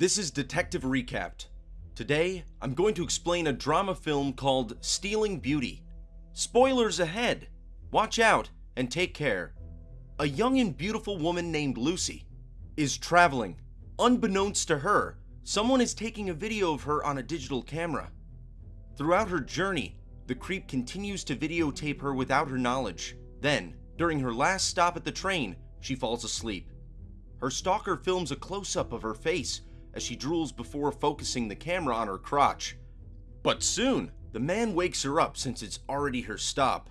This is Detective Recapped. Today, I'm going to explain a drama film called Stealing Beauty. Spoilers ahead! Watch out and take care. A young and beautiful woman named Lucy is traveling. Unbeknownst to her, someone is taking a video of her on a digital camera. Throughout her journey, the creep continues to videotape her without her knowledge. Then, during her last stop at the train, she falls asleep. Her stalker films a close up of her face as she drools before focusing the camera on her crotch. But soon, the man wakes her up since it's already her stop.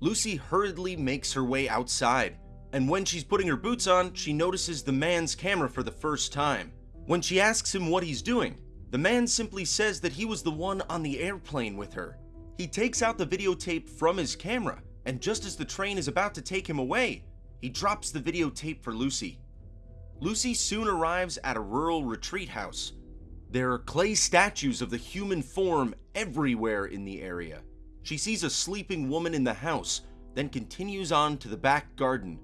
Lucy hurriedly makes her way outside, and when she's putting her boots on, she notices the man's camera for the first time. When she asks him what he's doing, the man simply says that he was the one on the airplane with her. He takes out the videotape from his camera, and just as the train is about to take him away, he drops the videotape for Lucy. Lucy soon arrives at a rural retreat house. There are clay statues of the human form everywhere in the area. She sees a sleeping woman in the house, then continues on to the back garden.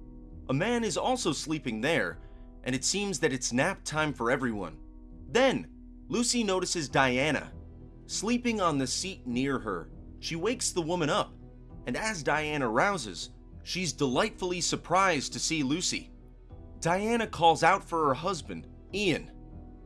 A man is also sleeping there, and it seems that it's nap time for everyone. Then, Lucy notices Diana, sleeping on the seat near her. She wakes the woman up, and as Diana rouses, she's delightfully surprised to see Lucy. Diana calls out for her husband, Ian,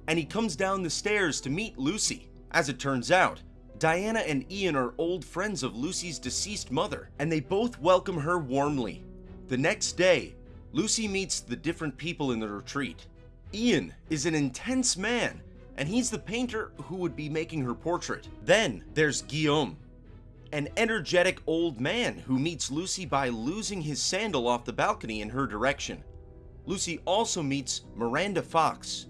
and he comes down the stairs to meet Lucy. As it turns out, Diana and Ian are old friends of Lucy's deceased mother, and they both welcome her warmly. The next day, Lucy meets the different people in the retreat. Ian is an intense man, and he's the painter who would be making her portrait. Then there's Guillaume, an energetic old man who meets Lucy by losing his sandal off the balcony in her direction. Lucy also meets Miranda Fox,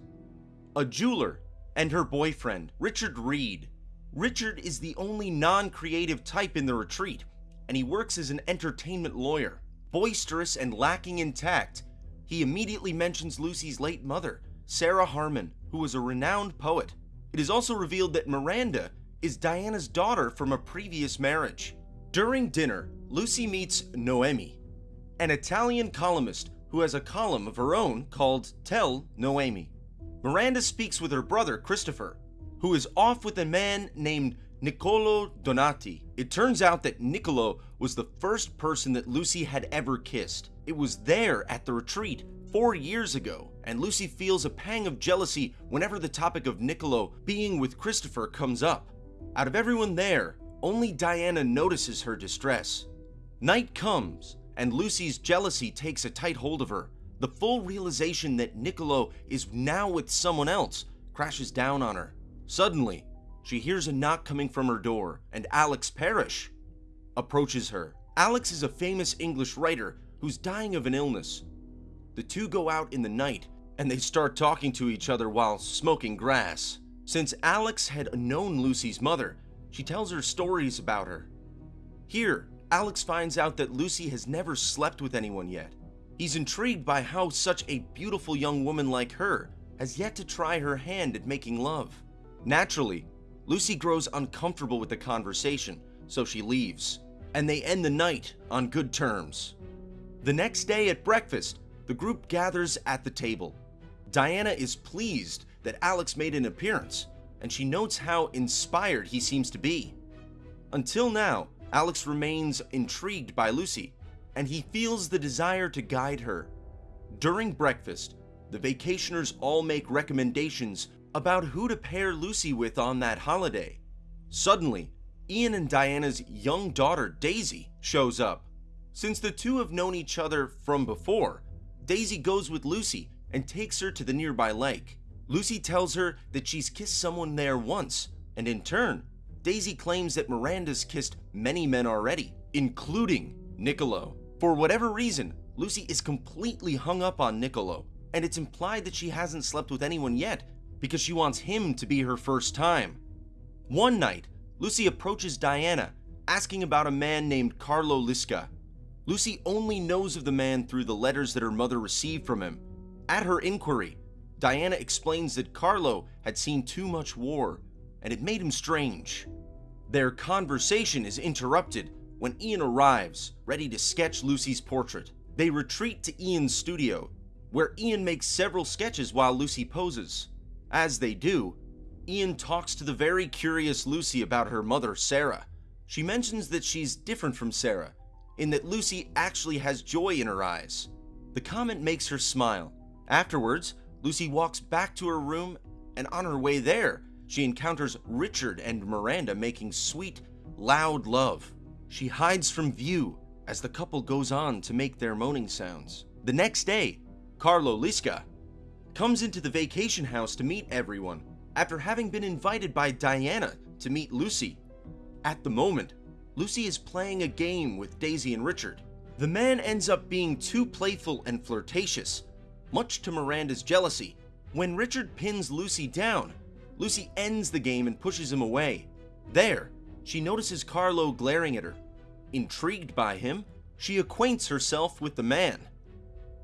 a jeweler, and her boyfriend, Richard Reed. Richard is the only non creative type in the retreat, and he works as an entertainment lawyer. Boisterous and lacking in tact, he immediately mentions Lucy's late mother, Sarah Harmon, who was a renowned poet. It is also revealed that Miranda is Diana's daughter from a previous marriage. During dinner, Lucy meets Noemi, an Italian columnist who has a column of her own called Tell Noemi. Miranda speaks with her brother Christopher, who is off with a man named Niccolo Donati. It turns out that Niccolo was the first person that Lucy had ever kissed. It was there at the retreat four years ago, and Lucy feels a pang of jealousy whenever the topic of Niccolo being with Christopher comes up. Out of everyone there, only Diana notices her distress. Night comes, and Lucy's jealousy takes a tight hold of her. The full realization that Niccolo is now with someone else crashes down on her. Suddenly, she hears a knock coming from her door, and Alex Parrish approaches her. Alex is a famous English writer who's dying of an illness. The two go out in the night, and they start talking to each other while smoking grass. Since Alex had known Lucy's mother, she tells her stories about her. Here, Alex finds out that Lucy has never slept with anyone yet. He's intrigued by how such a beautiful young woman like her has yet to try her hand at making love. Naturally, Lucy grows uncomfortable with the conversation, so she leaves, and they end the night on good terms. The next day at breakfast, the group gathers at the table. Diana is pleased that Alex made an appearance, and she notes how inspired he seems to be. Until now, Alex remains intrigued by Lucy, and he feels the desire to guide her. During breakfast, the vacationers all make recommendations about who to pair Lucy with on that holiday. Suddenly, Ian and Diana's young daughter, Daisy, shows up. Since the two have known each other from before, Daisy goes with Lucy and takes her to the nearby lake. Lucy tells her that she's kissed someone there once, and in turn, Daisy claims that Miranda's kissed many men already, including Niccolo. For whatever reason, Lucy is completely hung up on Niccolo, and it's implied that she hasn't slept with anyone yet because she wants him to be her first time. One night, Lucy approaches Diana, asking about a man named Carlo Lisca. Lucy only knows of the man through the letters that her mother received from him. At her inquiry, Diana explains that Carlo had seen too much war and it made him strange. Their conversation is interrupted when Ian arrives, ready to sketch Lucy's portrait. They retreat to Ian's studio, where Ian makes several sketches while Lucy poses. As they do, Ian talks to the very curious Lucy about her mother, Sarah. She mentions that she's different from Sarah, in that Lucy actually has joy in her eyes. The comment makes her smile. Afterwards, Lucy walks back to her room, and on her way there, she encounters Richard and Miranda making sweet, loud love. She hides from view as the couple goes on to make their moaning sounds. The next day, Carlo Lisca comes into the vacation house to meet everyone after having been invited by Diana to meet Lucy. At the moment, Lucy is playing a game with Daisy and Richard. The man ends up being too playful and flirtatious, much to Miranda's jealousy. When Richard pins Lucy down, Lucy ends the game and pushes him away. There, she notices Carlo glaring at her. Intrigued by him, she acquaints herself with the man.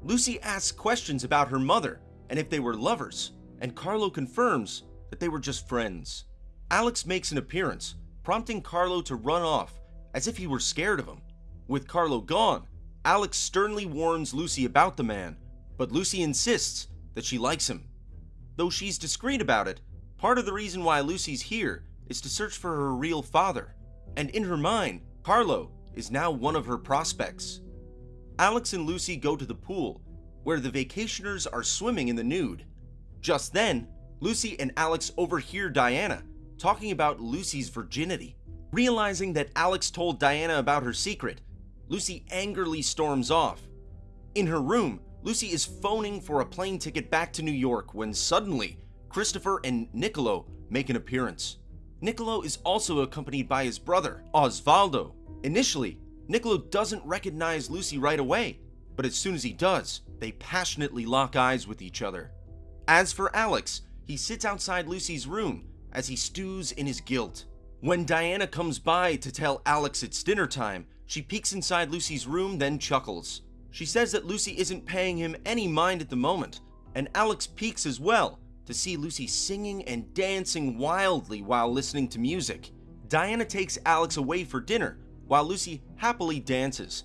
Lucy asks questions about her mother and if they were lovers, and Carlo confirms that they were just friends. Alex makes an appearance, prompting Carlo to run off as if he were scared of him. With Carlo gone, Alex sternly warns Lucy about the man, but Lucy insists that she likes him. Though she's discreet about it, part of the reason why Lucy's here is to search for her real father, and in her mind, Carlo is now one of her prospects. Alex and Lucy go to the pool, where the vacationers are swimming in the nude. Just then, Lucy and Alex overhear Diana talking about Lucy's virginity. Realizing that Alex told Diana about her secret, Lucy angrily storms off. In her room, Lucy is phoning for a plane ticket back to New York when suddenly, Christopher and Niccolo make an appearance. Niccolo is also accompanied by his brother, Osvaldo. Initially, Niccolo doesn't recognize Lucy right away, but as soon as he does, they passionately lock eyes with each other. As for Alex, he sits outside Lucy's room as he stews in his guilt. When Diana comes by to tell Alex it's dinner time, she peeks inside Lucy's room, then chuckles. She says that Lucy isn't paying him any mind at the moment, and Alex peeks as well to see Lucy singing and dancing wildly while listening to music. Diana takes Alex away for dinner while Lucy happily dances,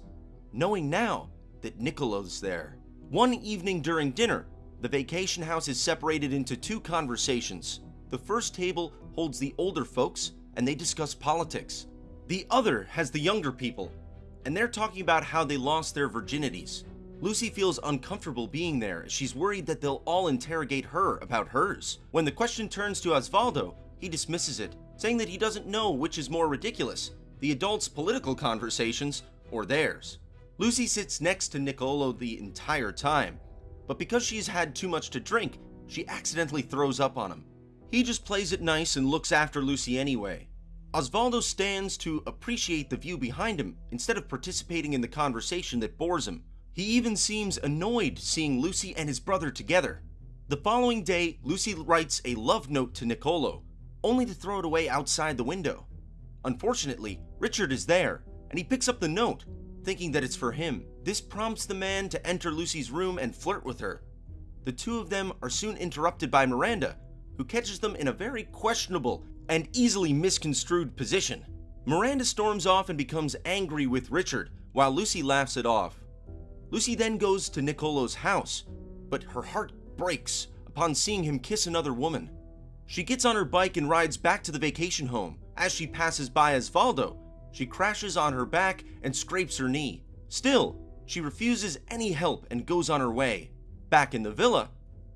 knowing now that Niccolo's there. One evening during dinner, the vacation house is separated into two conversations. The first table holds the older folks and they discuss politics. The other has the younger people, and they're talking about how they lost their virginities. Lucy feels uncomfortable being there as she's worried that they'll all interrogate her about hers. When the question turns to Osvaldo, he dismisses it, saying that he doesn't know which is more ridiculous, the adults' political conversations or theirs. Lucy sits next to Niccolo the entire time, but because she's had too much to drink, she accidentally throws up on him. He just plays it nice and looks after Lucy anyway. Osvaldo stands to appreciate the view behind him instead of participating in the conversation that bores him. He even seems annoyed seeing Lucy and his brother together. The following day, Lucy writes a love note to Niccolo, only to throw it away outside the window. Unfortunately, Richard is there, and he picks up the note, thinking that it's for him. This prompts the man to enter Lucy's room and flirt with her. The two of them are soon interrupted by Miranda, who catches them in a very questionable and easily misconstrued position. Miranda storms off and becomes angry with Richard, while Lucy laughs it off. Lucy then goes to Niccolo's house, but her heart breaks upon seeing him kiss another woman. She gets on her bike and rides back to the vacation home. As she passes by Osvaldo, she crashes on her back and scrapes her knee. Still, she refuses any help and goes on her way. Back in the villa,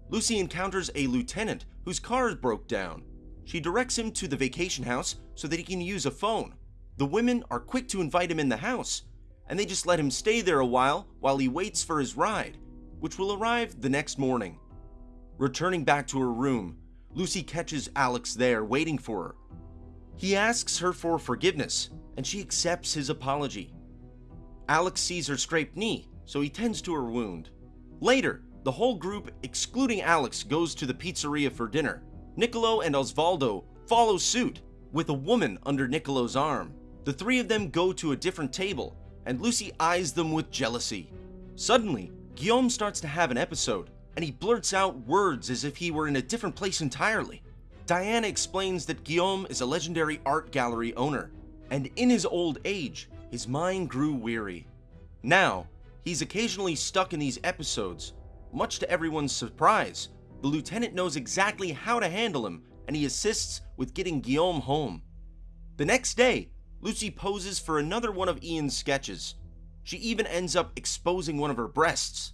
Lucy encounters a lieutenant whose car broke down. She directs him to the vacation house so that he can use a phone. The women are quick to invite him in the house, and they just let him stay there a while while he waits for his ride, which will arrive the next morning. Returning back to her room, Lucy catches Alex there waiting for her. He asks her for forgiveness, and she accepts his apology. Alex sees her scraped knee, so he tends to her wound. Later, the whole group, excluding Alex, goes to the pizzeria for dinner. Niccolo and Osvaldo follow suit, with a woman under Niccolo's arm. The three of them go to a different table, and Lucy eyes them with jealousy. Suddenly, Guillaume starts to have an episode, and he blurts out words as if he were in a different place entirely. Diana explains that Guillaume is a legendary art gallery owner, and in his old age, his mind grew weary. Now, he's occasionally stuck in these episodes, much to everyone's surprise, the lieutenant knows exactly how to handle him and he assists with getting Guillaume home. The next day, Lucy poses for another one of Ian's sketches. She even ends up exposing one of her breasts.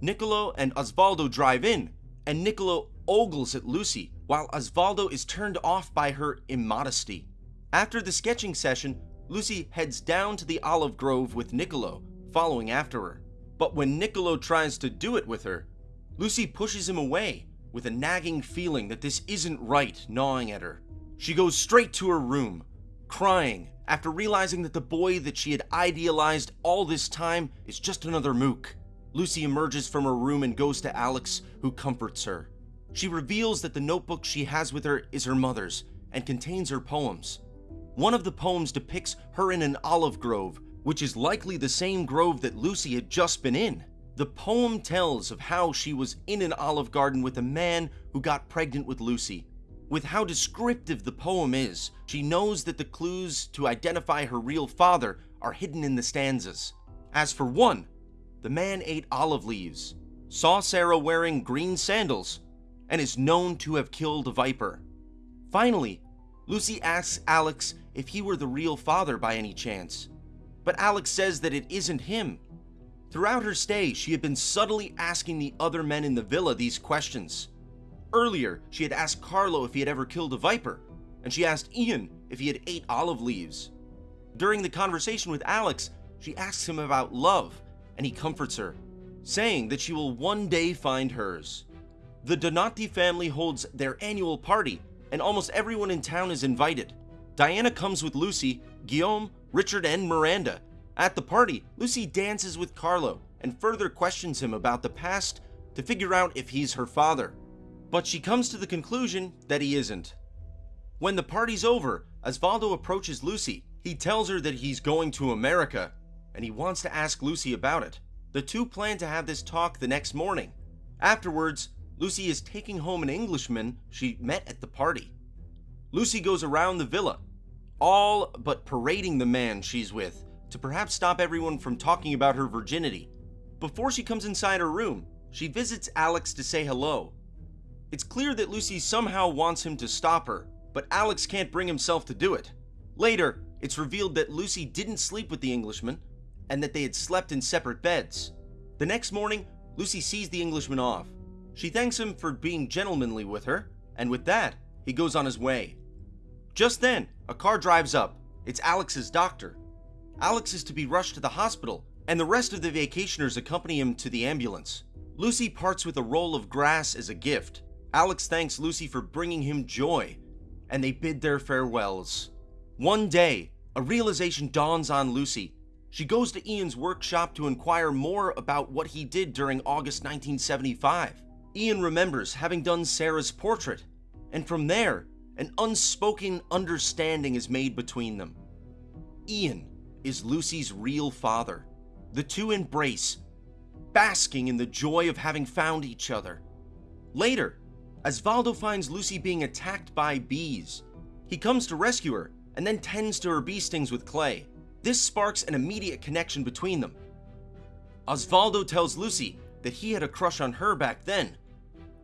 Niccolo and Osvaldo drive in, and Niccolo ogles at Lucy while Osvaldo is turned off by her immodesty. After the sketching session, Lucy heads down to the olive grove with Niccolo, following after her. But when Niccolo tries to do it with her, Lucy pushes him away with a nagging feeling that this isn't right gnawing at her. She goes straight to her room, crying after realizing that the boy that she had idealized all this time is just another mook. Lucy emerges from her room and goes to Alex, who comforts her. She reveals that the notebook she has with her is her mother's and contains her poems. One of the poems depicts her in an olive grove, which is likely the same grove that Lucy had just been in. The poem tells of how she was in an olive garden with a man who got pregnant with Lucy. With how descriptive the poem is, she knows that the clues to identify her real father are hidden in the stanzas. As for one, the man ate olive leaves, saw Sarah wearing green sandals, and is known to have killed a viper. Finally, Lucy asks Alex if he were the real father by any chance. But Alex says that it isn't him. Throughout her stay, she had been subtly asking the other men in the villa these questions. Earlier, she had asked Carlo if he had ever killed a viper, and she asked Ian if he had ate olive leaves. During the conversation with Alex, she asks him about love, and he comforts her, saying that she will one day find hers. The Donati family holds their annual party, and almost everyone in town is invited. Diana comes with Lucy, Guillaume, Richard, and Miranda. At the party, Lucy dances with Carlo and further questions him about the past to figure out if he's her father. But she comes to the conclusion that he isn't. When the party's over, Osvaldo approaches Lucy. He tells her that he's going to America, and he wants to ask Lucy about it. The two plan to have this talk the next morning. Afterwards, Lucy is taking home an Englishman she met at the party. Lucy goes around the villa, all but parading the man she's with to perhaps stop everyone from talking about her virginity. Before she comes inside her room, she visits Alex to say hello. It's clear that Lucy somehow wants him to stop her, but Alex can't bring himself to do it. Later, it's revealed that Lucy didn't sleep with the Englishman and that they had slept in separate beds. The next morning, Lucy sees the Englishman off. She thanks him for being gentlemanly with her, and with that, he goes on his way. Just then, a car drives up. It's Alex's doctor. Alex is to be rushed to the hospital, and the rest of the vacationers accompany him to the ambulance. Lucy parts with a roll of grass as a gift. Alex thanks Lucy for bringing him joy, and they bid their farewells. One day, a realization dawns on Lucy. She goes to Ian's workshop to inquire more about what he did during August 1975. Ian remembers having done Sarah's portrait, and from there, an unspoken understanding is made between them. Ian is Lucy's real father. The two embrace, basking in the joy of having found each other. Later, Osvaldo finds Lucy being attacked by bees. He comes to rescue her and then tends to her bee stings with clay. This sparks an immediate connection between them. Osvaldo tells Lucy that he had a crush on her back then,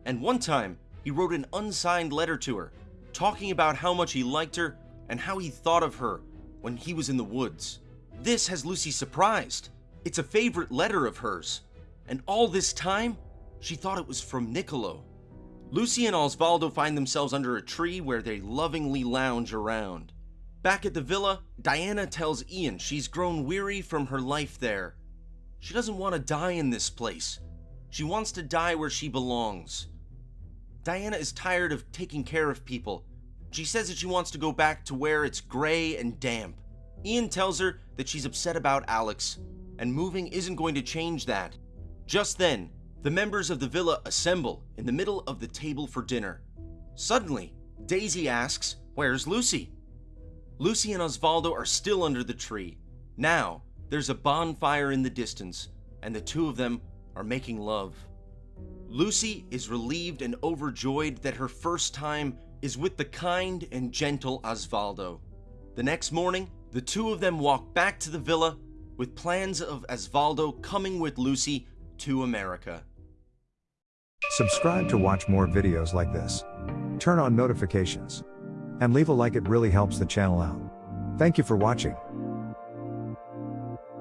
and one time he wrote an unsigned letter to her talking about how much he liked her and how he thought of her when he was in the woods. This has Lucy surprised. It's a favorite letter of hers, and all this time, she thought it was from Niccolo. Lucy and Osvaldo find themselves under a tree where they lovingly lounge around. Back at the villa, Diana tells Ian she's grown weary from her life there. She doesn't want to die in this place. She wants to die where she belongs. Diana is tired of taking care of people. She says that she wants to go back to where it's gray and damp. Ian tells her that she's upset about Alex, and moving isn't going to change that. Just then, the members of the villa assemble in the middle of the table for dinner. Suddenly, Daisy asks, Where's Lucy? Lucy and Osvaldo are still under the tree. Now, there's a bonfire in the distance, and the two of them are making love. Lucy is relieved and overjoyed that her first time is with the kind and gentle Osvaldo. The next morning, the two of them walk back to the villa with plans of Osvaldo coming with Lucy to America. Subscribe to watch more videos like this. Turn on notifications. And leave a like it really helps the channel out. Thank you for watching.